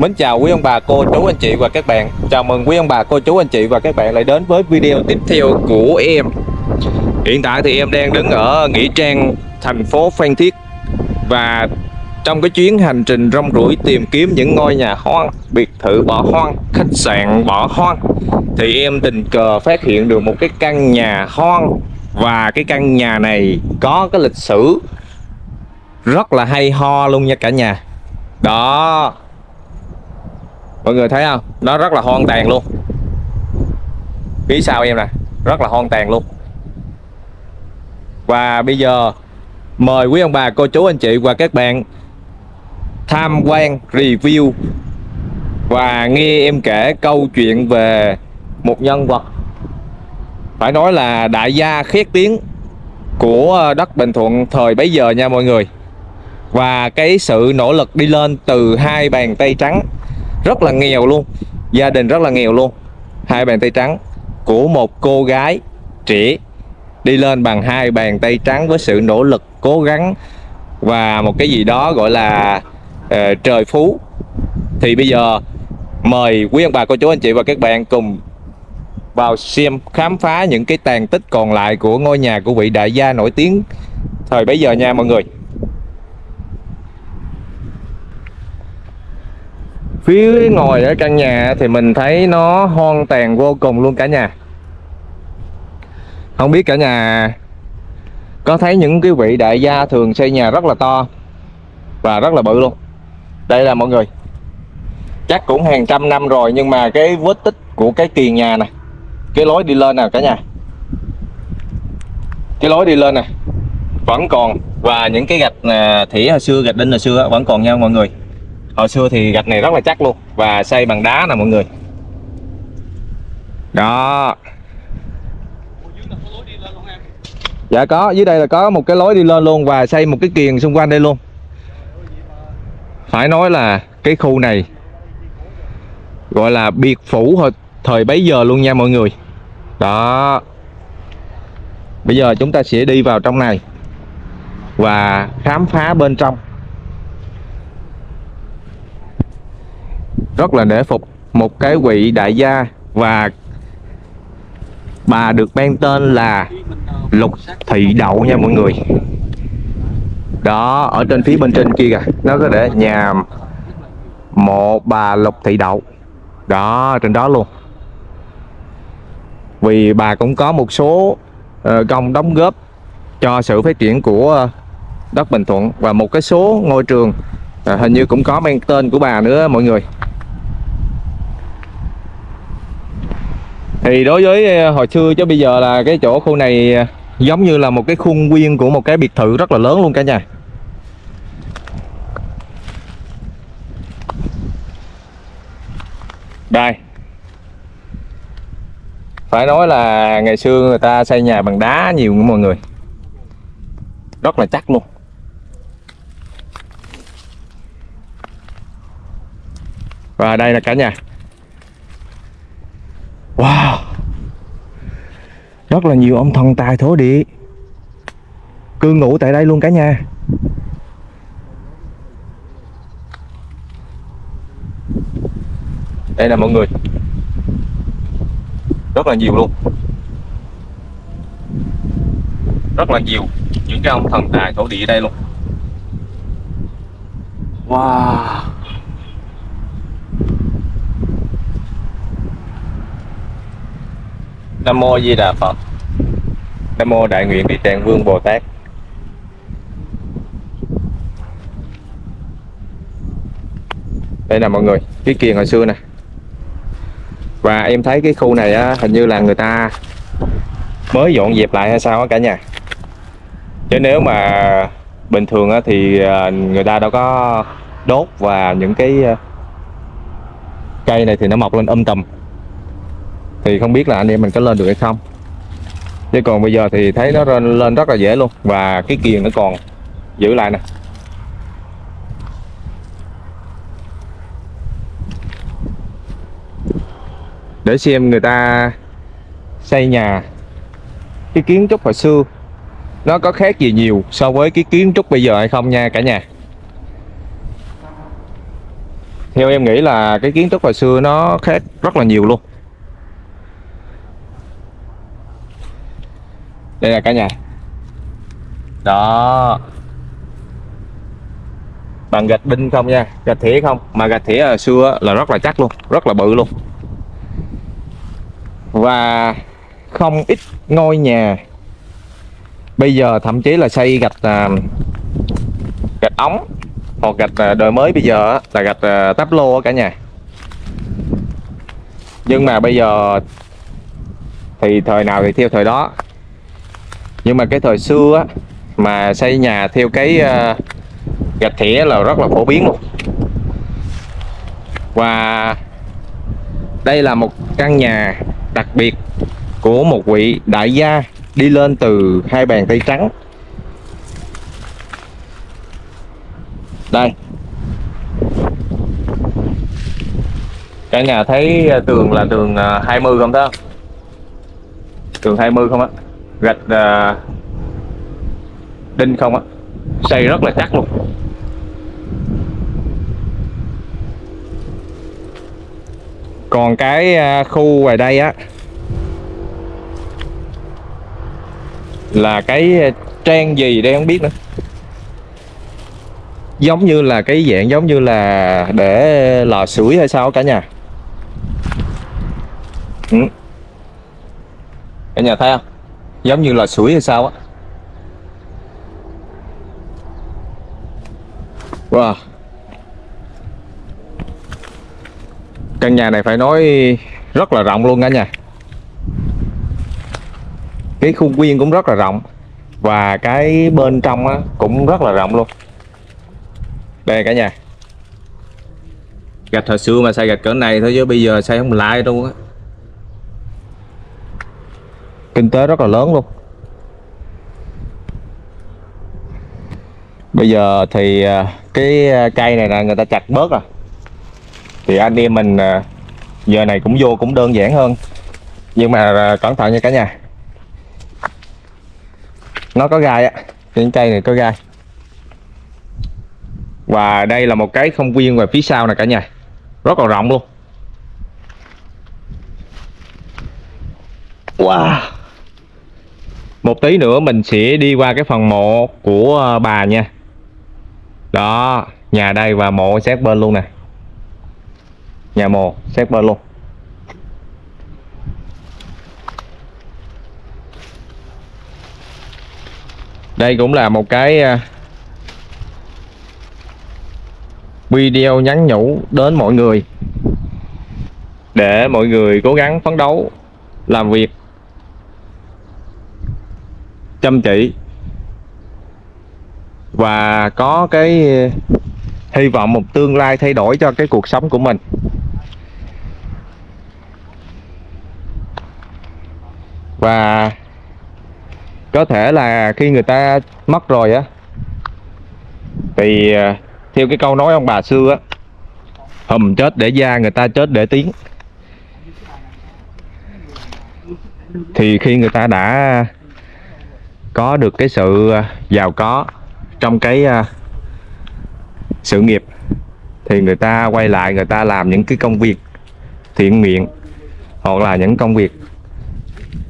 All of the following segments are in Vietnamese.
Mến chào quý ông bà, cô, chú, anh chị và các bạn. Chào mừng quý ông bà, cô, chú, anh chị và các bạn lại đến với video tiếp theo của em. Hiện tại thì em đang đứng ở Nghĩa Trang, thành phố Phan Thiết Và trong cái chuyến hành trình rong ruổi tìm kiếm những ngôi nhà hoang, biệt thự bỏ hoang, khách sạn bỏ hoang Thì em tình cờ phát hiện được một cái căn nhà hoang. Và cái căn nhà này có cái lịch sử rất là hay ho luôn nha cả nhà. Đó mọi người thấy không? Nó rất là hoang tàn luôn. Phía sau em nè? Rất là hoang tàn luôn. Và bây giờ, mời quý ông bà, cô chú, anh chị và các bạn tham quan, review và nghe em kể câu chuyện về một nhân vật. Phải nói là đại gia khét tiếng của đất Bình Thuận thời bấy giờ nha mọi người. Và cái sự nỗ lực đi lên từ hai bàn tay trắng rất là nghèo luôn. Gia đình rất là nghèo luôn. Hai bàn tay trắng của một cô gái trẻ đi lên bằng hai bàn tay trắng với sự nỗ lực cố gắng và một cái gì đó gọi là uh, trời phú. Thì bây giờ mời quý ông bà cô chú anh chị và các bạn cùng vào xem khám phá những cái tàn tích còn lại của ngôi nhà của vị đại gia nổi tiếng thời bấy giờ nha mọi người. Phía ngồi ở căn nhà thì mình thấy nó hoang tàn vô cùng luôn cả nhà. Không biết cả nhà có thấy những cái vị đại gia thường xây nhà rất là to và rất là bự luôn. Đây là mọi người. Chắc cũng hàng trăm năm rồi nhưng mà cái vết tích của cái kiền nhà này cái lối đi lên nè cả nhà. Cái lối đi lên nè, vẫn còn và những cái gạch à, thỉ hồi xưa, gạch đinh hồi xưa vẫn còn nha mọi người hồi xưa thì gạch này rất là chắc luôn, và xây bằng đá nè mọi người. Đó. Dạ có, dưới đây là có một cái lối đi lên luôn và xây một cái kiền xung quanh đây luôn. Phải nói là cái khu này gọi là biệt phủ hồi thời bấy giờ luôn nha mọi người. Đó. Bây giờ chúng ta sẽ đi vào trong này và khám phá bên trong. Rất là nể phục một cái vị đại gia và bà được mang tên là Lục Thị Đậu nha mọi người. Đó, ở trên phía bên trên kia kìa, nó có để nhà mộ bà Lục Thị Đậu. Đó, trên đó luôn. Vì bà cũng có một số ờ, công đóng góp cho sự phát triển của đất Bình Thuận và một cái số ngôi trường à, hình như cũng có mang tên của bà nữa, mọi người. Thì đối với ờ, hồi xưa chứ bây giờ là cái chỗ khu này ờ, giống như là một cái khuôn viên của một cái biệt thự rất là lớn luôn cả nhà. Đây. Phải nói là ngày xưa người ta xây nhà bằng đá nhiều mọi người. Rất là chắc luôn. Và đây là cả nhà. Wow. Rất là nhiều ông thần tài thổ địa. Cư ngụ tại đây luôn cả nhà. Đây là mọi người. Rất là nhiều luôn. Rất là nhiều Những cái ông thần tài thổ địa ở đây luôn. Wow. Nam mô Di Đà Phật. Nam mô Đại nguyện Địa Tạng Vương Bồ Tát. Đây là mọi người, cái kiền hồi xưa nè. Và em thấy cái khu này á, hình như là người ta mới dọn dẹp lại hay sao á cả nhà. Chứ nếu mà bình thường á, thì à, người ta đâu có đốt và những cái à, cây này thì nó mọc lên âm tầm thì không biết là anh em mình có lên được hay không. Chứ còn bây giờ thì thấy nó lên, lên rất là dễ luôn. Và cái kiềng nó còn giữ lại nè. Để xem người ta xây nhà. Cái kiến trúc hồi xưa nó có khác gì nhiều so với cái kiến trúc bây giờ hay không nha cả nhà. Theo em nghĩ là cái kiến trúc hồi xưa nó khác rất là nhiều luôn. Đây là cả nhà. Đó. Bằng gạch đinh không nha gạch thỉa không. Mà gạch thỉa hồi xưa là rất là chắc luôn rất là bự luôn. Và không ít ngôi nhà bây giờ thậm chí là xây gạch à, gạch ống hoặc gạch à, đời mới bây giờ là gạch à, táp lô cả nhà. Nhưng mà bây giờ thì thời nào thì theo thời đó nhưng mà cái thời xưa á, mà xây nhà theo cái uh, gạch thỉa là rất là phổ biến luôn. Và đây là một căn nhà đặc biệt của một vị đại gia đi lên từ hai bàn tay trắng. Đây. Cả nhà thấy ờ, tường là tường ờ, 20 không đó tường 20 không á? Gạch uh, ờ, đinh không á? Xây rất là chắc luôn. Còn cái ờ, khu ngoài đây á là cái ờ, trang gì đây không biết nữa. Giống như là cái dạng giống như là để lò sưởi hay sao cả nhà. Ừ. cả nhà thấy không? Giống như là sủi hay sao á. Wow. Căn nhà này phải nói rất là rộng luôn cả nhà cái khuôn viên cũng rất là rộng và cái bên trong á, cũng rất là rộng luôn. Đây cả nhà. Gạch hồi xưa mà xây gạch cỡ này thôi chứ bây giờ xây không lại đâu á kinh tế rất là lớn luôn. Bây giờ thì à, cái à, cây này là người ta chặt bớt rồi thì anh em mình giờ này cũng vô cũng đơn giản hơn. Nhưng mà cẩn thận nha cả nhà. Nó có gai á những cây này có gai. Và đây là một cái không viên về phía sau nè cả nhà. Rất là rộng luôn. Wow! Một tí nữa mình sẽ đi qua cái phần mộ của ờ, bà nha. Đó, nhà đây và mộ xét bên luôn nè. Nhà mộ xét bên luôn. Đây cũng là một cái ờ, video nhắn nhủ đến mọi người. Để mọi người cố gắng phấn đấu làm việc chăm chỉ. Và có cái uh, hy vọng một tương lai thay đổi cho cái cuộc sống của mình. Và có thể là khi người ta mất rồi á, thì uh, theo cái câu nói ông bà xưa á, hùm chết để da người ta chết để tiếng. Thì khi người ta đã có được cái sự à, giàu có trong cái à, sự nghiệp thì người ta quay lại, người ta làm những cái công việc thiện nguyện hoặc là những công việc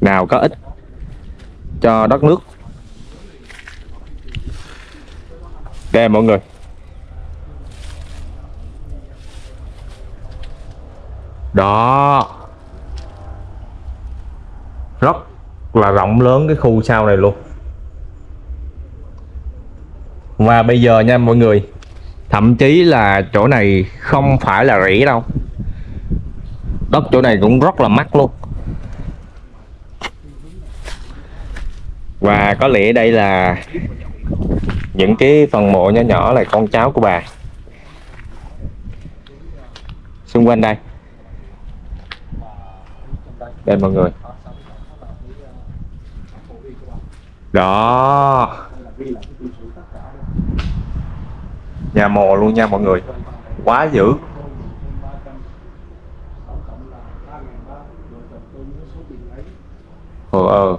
nào có ích cho đất nước. Đây mọi người. Đó. Rất là rộng lớn cái khu sau này luôn và bây giờ nha mọi người, thậm chí là chỗ này không phải là rỉ đâu. Đất chỗ này cũng rất là mắc luôn. Và có lẽ đây là những cái phần mộ nhỏ nhỏ là con cháu của bà. Xung quanh đây. Đây mọi người. Đó nhà mồ luôn nha mọi người. Quá dữ. Ờ ờ.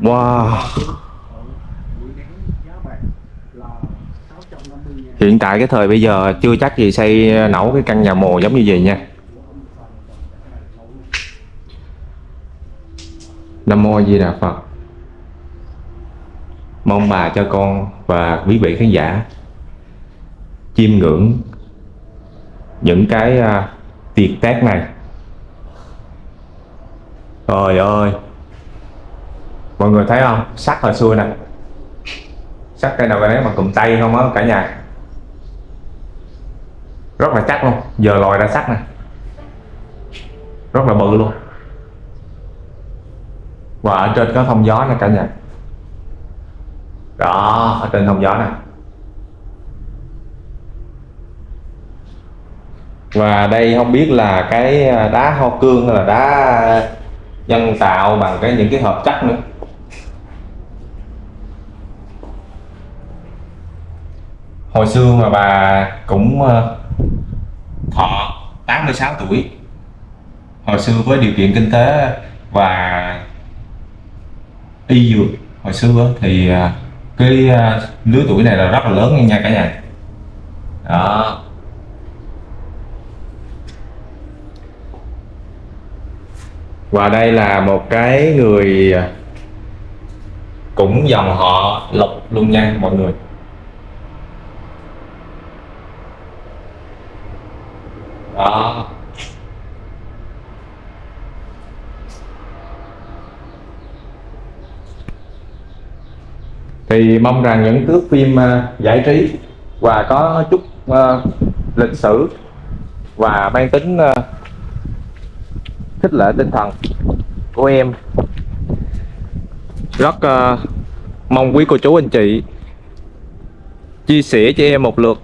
Wow. Hiện tại cái thời bây giờ chưa chắc gì xây nấu cái căn nhà mồ giống như vậy nha. Nam Mô Di Đà Phật. Mong bà cho con và quý vị khán giả chiêm ngưỡng những cái uh, tiệc tác này. Trời ơi! Mọi người thấy không? sắc hồi xưa nè. Sắc cây nào cái đấy mà cụm tay không á cả nhà. Rất là chắc luôn. Giờ lòi ra sắc nè. Rất là bự luôn. Và ở trên có thông gió nè cả nhà. Đó, ở trên thông gió này. Và đây không biết là cái à, đá ho cương hay là đá nhân tạo bằng cái những cái hợp chất nữa. Hồi xưa mà bà cũng à, thọ 86 tuổi. Hồi xưa với điều kiện kinh tế và y dược hồi xưa thì à, cái à, lứa tuổi này là rất là lớn nha cả nhà. Đó. Và đây là một cái người à, cũng dòng họ lộc luôn nha mọi người. Đó. Thì mong rằng những thước phim uh, giải trí và có chút uh, lịch sử và mang tính uh, khích lệ tinh thần của em. Rất uh, mong quý cô chú anh chị chia sẻ cho em một lượt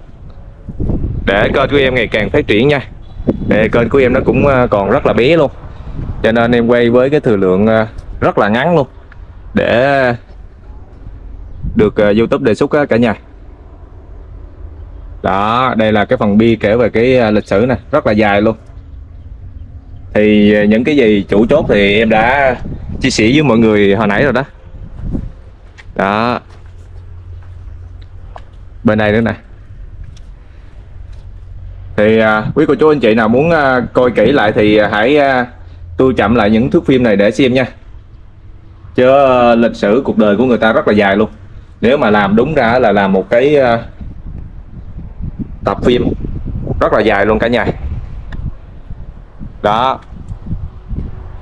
để kênh của em ngày càng phát triển nha. Để kênh của em nó cũng còn rất là bé luôn. Cho nên em quay với cái thời lượng rất là ngắn luôn. Để được uh, YouTube đề xuất cả nhà. Đó đây là cái phần bi kể về cái ờ, lịch sử này rất là dài luôn. Thì ờ, những cái gì chủ chốt thì em đã chia sẻ với mọi người hồi nãy rồi đó. Đó. Bên này nữa nè. Thì à, quý cô chú anh chị nào muốn à, coi kỹ lại thì hãy à, tôi chậm lại những thước phim này để xem nha. Chứ à, lịch sử cuộc đời của người ta rất là dài luôn nếu mà làm đúng ra là làm một cái ờ, tập phim rất là dài luôn cả nhà. Đó.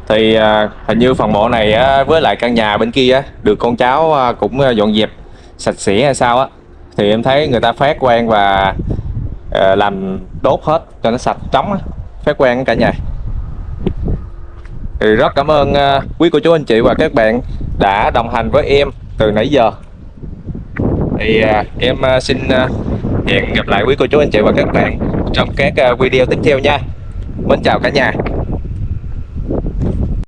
Thì à, hình như phần mộ này á, với lại căn nhà bên kia á, được con cháu à, cũng dọn dẹp sạch sẽ hay sao á thì em thấy người ta phát quen và à, làm đốt hết cho nó sạch trống á phát quen cả nhà. Thì rất cảm ơn à, quý cô chú anh chị và các bạn đã đồng hành với em từ nãy giờ thì à, em à, xin à, hẹn gặp lại quý cô chú, anh chị và các bạn trong các video tiếp theo nha. Mến chào cả nhà.